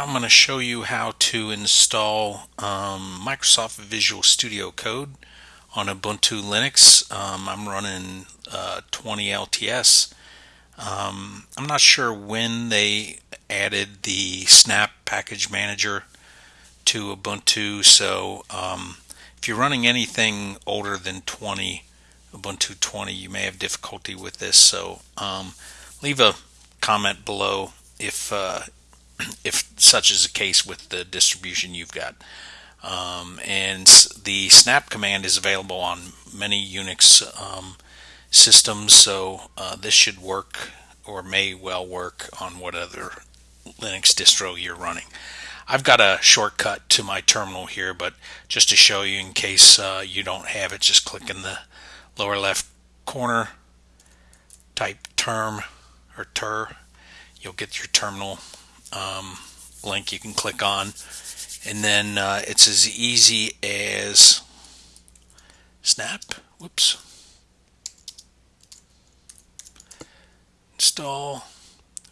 I'm going to show you how to install um, Microsoft Visual Studio Code on Ubuntu Linux. Um, I'm running uh, 20 LTS. Um, I'm not sure when they added the Snap Package Manager to Ubuntu, so um, if you're running anything older than 20, Ubuntu 20, you may have difficulty with this. So um, leave a comment below if uh, if such is the case with the distribution you've got. Um, and the snap command is available on many Unix um, systems, so uh, this should work or may well work on whatever Linux distro you're running. I've got a shortcut to my terminal here, but just to show you in case uh, you don't have it, just click in the lower left corner, type term or ter, you'll get your terminal um, link you can click on. And then uh, it's as easy as snap. Whoops. Install.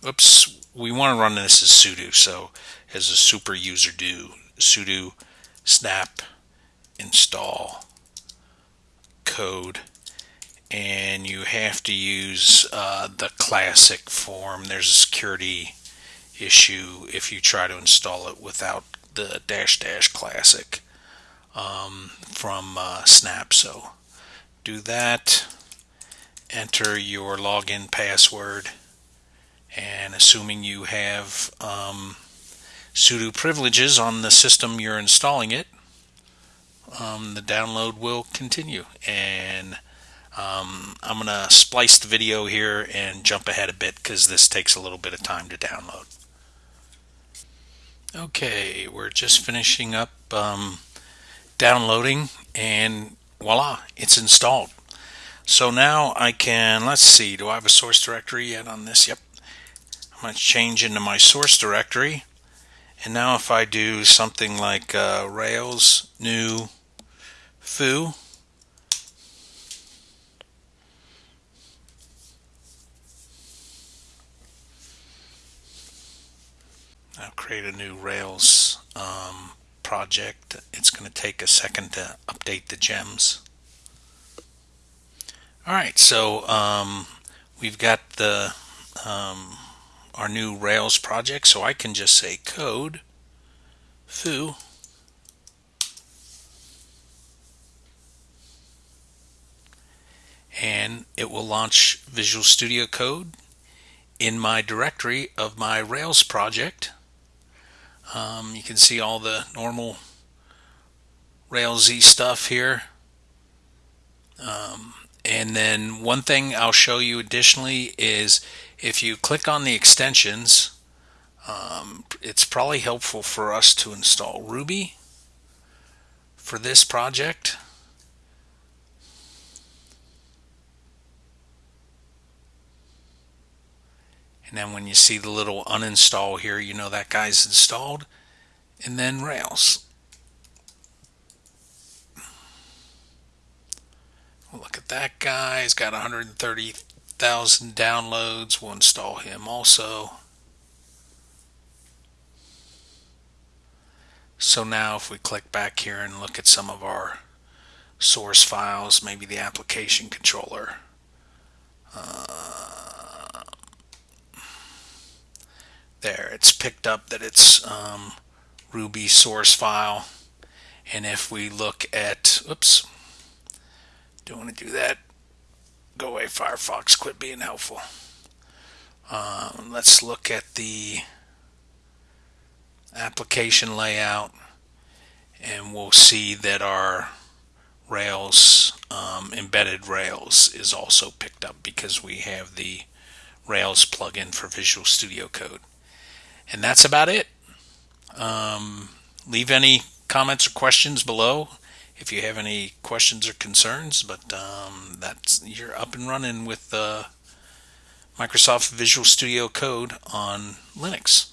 Whoops. We want to run this as sudo so as a super user do sudo snap install code. And you have to use uh, the classic form. There's a security issue if you try to install it without the dash dash classic um, from uh, Snap. So do that, enter your login password, and assuming you have um, sudo privileges on the system you're installing it, um, the download will continue. And um, I'm going to splice the video here and jump ahead a bit because this takes a little bit of time to download. Okay, we're just finishing up um, downloading and voila, it's installed. So now I can, let's see, do I have a source directory yet on this? Yep. I'm going to change into my source directory. And now if I do something like uh, Rails new foo, Create a new Rails um, project. It's going to take a second to update the gems. Alright, so um, we've got the um, our new Rails project, so I can just say code foo and it will launch Visual Studio Code in my directory of my Rails project um, you can see all the normal Railsy stuff here. Um, and then one thing I'll show you additionally is if you click on the extensions, um, it's probably helpful for us to install Ruby for this project. And then when you see the little uninstall here, you know that guy's installed. And then Rails. look at that guy. He's got 130,000 downloads. We'll install him also. So now if we click back here and look at some of our source files, maybe the application controller. Uh, there. It's picked up that it's um, Ruby source file. And if we look at oops don't want to do that. Go away Firefox. Quit being helpful. Um, let's look at the application layout and we'll see that our Rails um, embedded Rails is also picked up because we have the Rails plugin for Visual Studio Code and that's about it. Um, leave any comments or questions below if you have any questions or concerns. But um, that's you're up and running with uh, Microsoft Visual Studio Code on Linux.